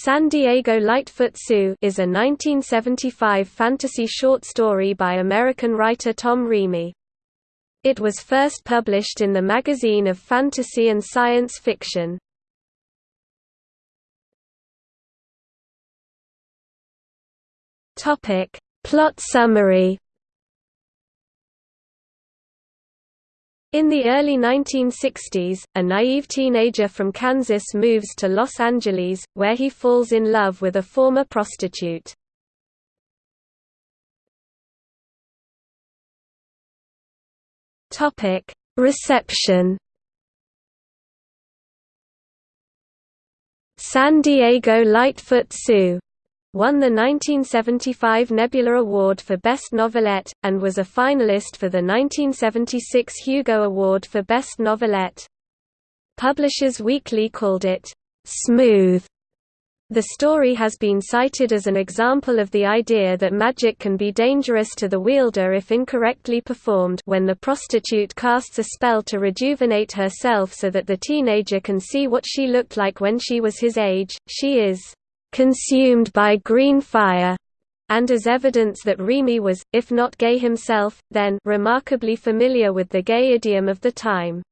San Diego Lightfoot Sue is a 1975 fantasy short story by American writer Tom Reamy. It was first published in the Magazine of Fantasy and Science Fiction. Plot summary In the early 1960s, a naive teenager from Kansas moves to Los Angeles, where he falls in love with a former prostitute. Reception San Diego Lightfoot Sue won the 1975 Nebula Award for Best Novelette, and was a finalist for the 1976 Hugo Award for Best Novelette. Publishers Weekly called it, "...smooth." The story has been cited as an example of the idea that magic can be dangerous to the wielder if incorrectly performed when the prostitute casts a spell to rejuvenate herself so that the teenager can see what she looked like when she was his age, she is consumed by green fire, and as evidence that Reamy was, if not gay himself, then remarkably familiar with the gay idiom of the time.